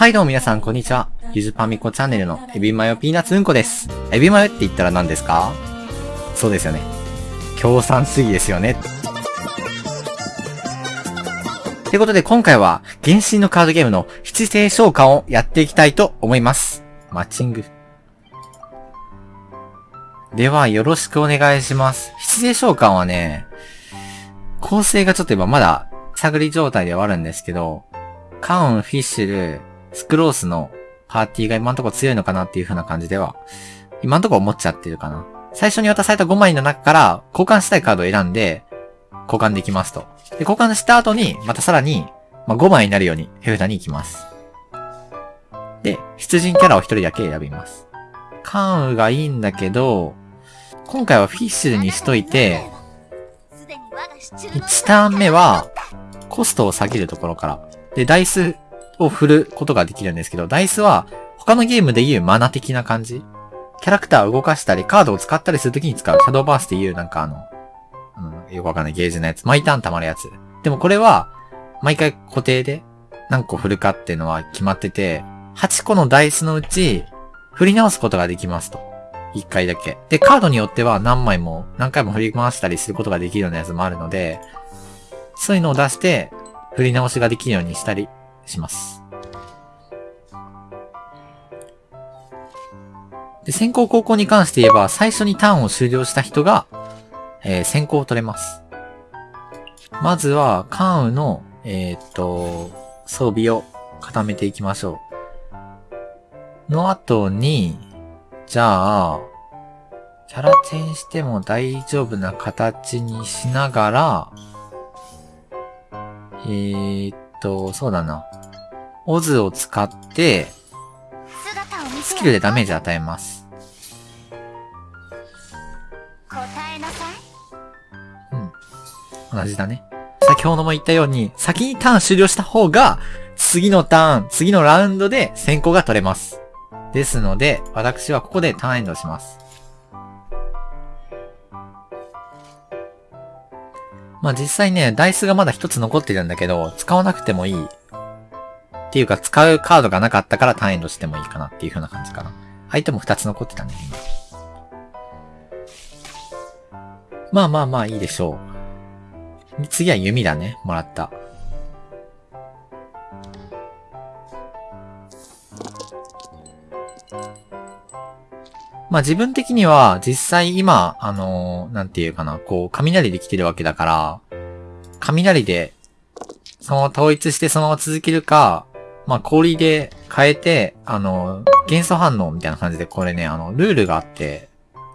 はいどうも皆さんこんにちは。ゆずパミコチャンネルのエビマヨピーナツうんこです。エビマヨって言ったら何ですか？そうですよね。共産主義ですよね。ということで今回は原神のカードゲームの七星召喚をやっていきたいと思います。マッチング。ではよろしくお願いします。七星召喚はね、構成がちょっと今まだ探り状態ではあるんですけど、カウン、フィッシュル、スクロースのパーティーが今んとこ強いのかなっていう風な感じでは、今んとこ思っちゃってるかな。最初に渡された5枚の中から交換したいカードを選んで、交換できますと。で、交換した後に、またさらに、まあ、5枚になるように手札に行きます。で、出陣キャラを1人だけ選びます。カウンがいいんだけど、今回はフィッシュルにしといて、1ターン目は、コストを下げるところから。で、ダイスを振ることができるんですけど、ダイスは他のゲームでいうマナ的な感じ。キャラクターを動かしたり、カードを使ったりするときに使う。シャドーバースっていうなんかあの、うん、よくわかんないゲージのやつ。毎ターン溜まるやつ。でもこれは、毎回固定で何個振るかっていうのは決まってて、8個のダイスのうち、振り直すことができますと。1回だけ。で、カードによっては何枚も、何回も振り回したりすることができるようなやつもあるので、そういうのを出して、振り直しができるようにしたりします。で、先行後攻に関して言えば、最初にターンを終了した人が、えー先行を取れます。まずは、カーンの、えーっと、装備を固めていきましょう。の後に、じゃあ、キャラチェンしても大丈夫な形にしながら、えーっと、そうだな。オズを使って、スキルでダメージ与えます。答えなさい同じだね。先ほども言ったように、先にターン終了した方が、次のターン、次のラウンドで先行が取れます。ですので、私はここでターンエンドします。まあ実際ね、ダイスがまだ一つ残ってるんだけど、使わなくてもいい。っていうか、使うカードがなかったからターンエンドしてもいいかなっていう風な感じかな。相手も二つ残ってたね、今。まあまあまあいいでしょう。次は弓だね。もらった。まあ自分的には実際今、あのーなんていうかな、こう、雷で来てるわけだから、雷で、そのまま統一してそのまま続けるか、まあ氷で変えて、あの元素反応みたいな感じでこれね、あの、ルールがあって、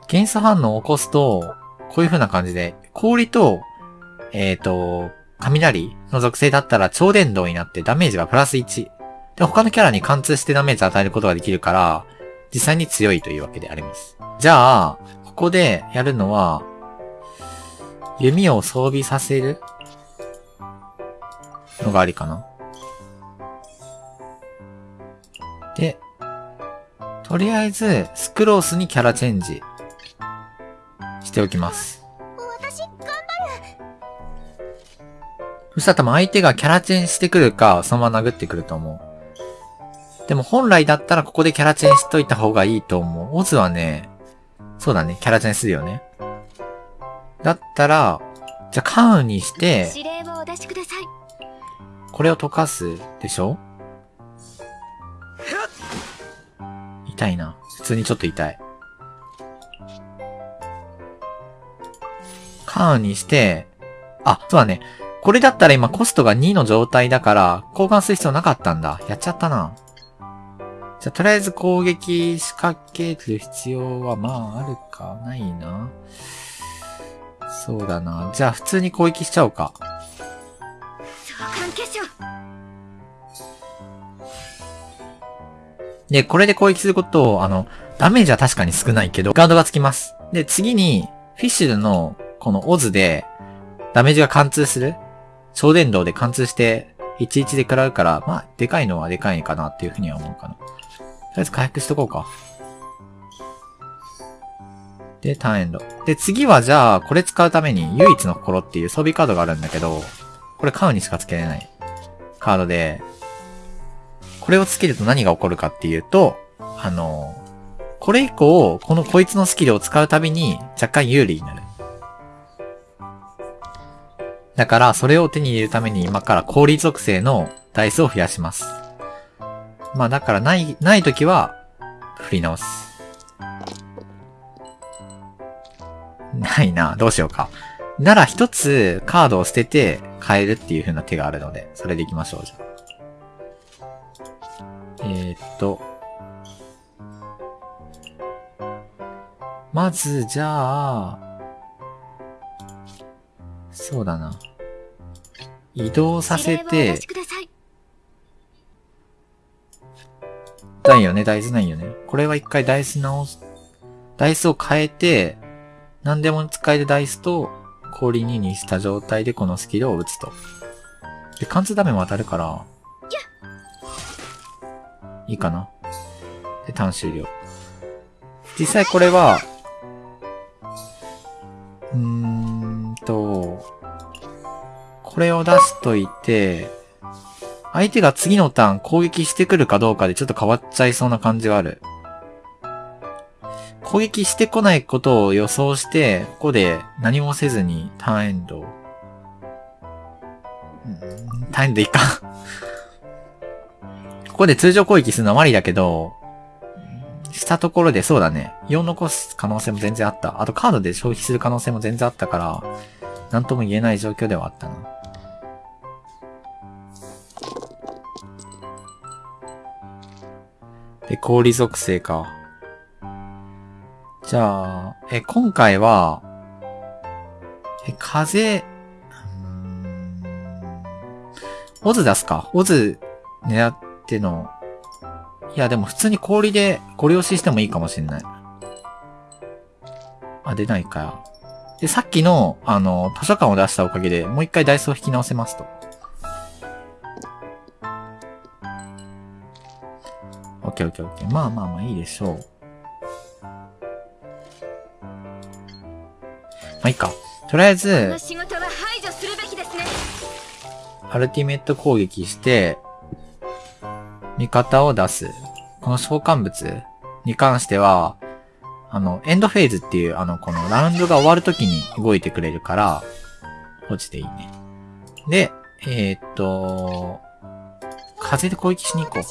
元素反応を起こすと、こういう風な感じで、氷と、えっ、と、雷の属性だったら超電導になってダメージがプラス1。で、他のキャラに貫通してダメージを与えることができるから、実際に強いというわけであります。じゃあ、ここでやるのは、弓を装備させるのがありかな。で、とりあえず、スクロースにキャラチェンジしておきます。私頑張るそしたら多分相手がキャラチェンしてくるか、そのまま殴ってくると思う。でも本来だったらここでキャラチェンしといた方がいいと思う。オズはね、そうだね、キャラチェンするよね。だったら、じゃあカウンにして、これを溶かすでしょ？痛いな。普通にちょっと痛い。カーンにして、あ、そうだね。これだったら今コストが2の状態だから、交換する必要なかったんだ。やっちゃったな。じゃ、とりあえず攻撃仕掛ける必要は、まあ、あるか、ないな。そうだな。じゃあ、普通に攻撃しちゃおうか。召喚化粧で、これで攻撃することを、あの、ダメージは確かに少ないけど、ガードがつきます。で、次に、フィッシュルの、このオズで、ダメージが貫通する超電導で貫通して、11で食らうから、まあ、でかいのはでかいかなっていうふうには思うかな。とりあえず回復しとこうか。で、ターンエンド。で、次はじゃあ、これ使うために、唯一の心っていう装備カードがあるんだけど、これカウにしか付けれないカードで、これをつけると何が起こるかっていうと、あの、これ以降、このこいつのスキルを使うたびに若干有利になる。だから、それを手に入れるために今から氷属性のダイスを増やします。まあだからない、ない時は、振り直す。ないな。どうしようか。なら一つカードを捨てて変えるっていう風な手があるので、それでいきましょう、じゃあ。えー、っと。まず、じゃあ、そうだな。移動させて、ないよね、ダイスないよね。これは一回ダイス直す。ダイスを変えて、何でも使えるダイスと氷2にした状態でこのスキルを打つと。で、貫通ダメも当たるから、いいかな。で、単終了。実際これは、うーんと、これを出しといて、相手が次のターン攻撃してくるかどうかでちょっと変わっちゃいそうな感じがある。攻撃してこないことを予想して、ここで何もせずにターンエンド。ターンエンドいいかここで通常攻撃するのはマリだけど、したところでそうだね。4残す可能性も全然あった。あとカードで消費する可能性も全然あったから、なんとも言えない状況ではあったな。で、氷属性か。じゃあ、え、今回は、え、風、オズ出すか。オズ狙ってての。いや、でも普通に氷でご利用ししてもいいかもしんない。あ、出ないか。で、さっきの、あの、図書館を出したおかげで、もう一回ダイスを引き直せますと。オッケーオッケーオッケー。まあまあまあいいでしょう。まあいいか。とりあえず、アルティメット攻撃して、味方を出す。この召喚物に関しては、あの、エンドフェーズっていう、あの、このラウンドが終わるときに動いてくれるから、落ちていいね。で、えー、っと、風で攻撃しに行こう。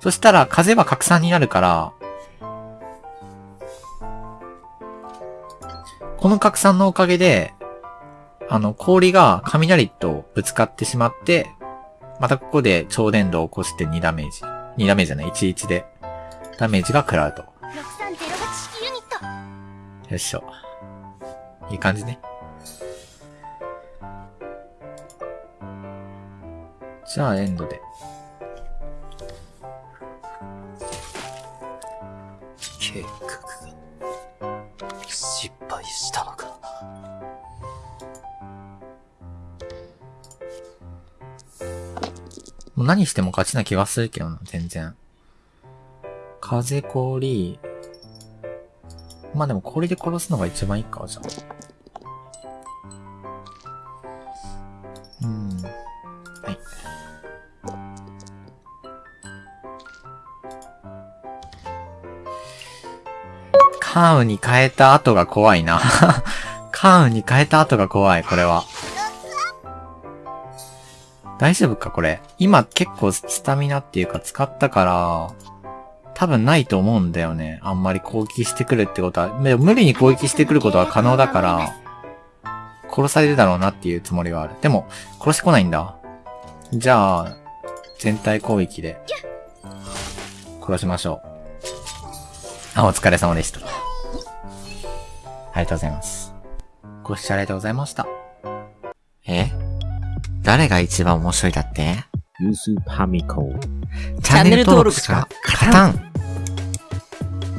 そしたら風は拡散になるから、この拡散のおかげで、あの、氷が雷とぶつかってしまって、またここで超電導を起こして2ダメージ。2ダメージじゃない、11で。ダメージが食らうと。よいしょ。いい感じね。じゃあ、エンドで。もう何しても勝ちな気がするけどな、全然。風氷。まあでも氷で殺すのが一番いいか、じゃあ。カーンに変えた後が怖いな。カーンに変えた後が怖い、これは。大丈夫か、これ？今結構スタミナっていうか使ったから、多分ないと思うんだよね。あんまり攻撃してくるってことは。無理に攻撃してくることは可能だから、殺されるだろうなっていうつもりはある。でも、殺してこないんだ。じゃあ、全体攻撃で、殺しましょう。あ、お疲れ様でした。ありがとうございます。ご視聴ありがとうございました。え誰が一番面白いだって？ユースパミコ。チャンネル登録しか勝たん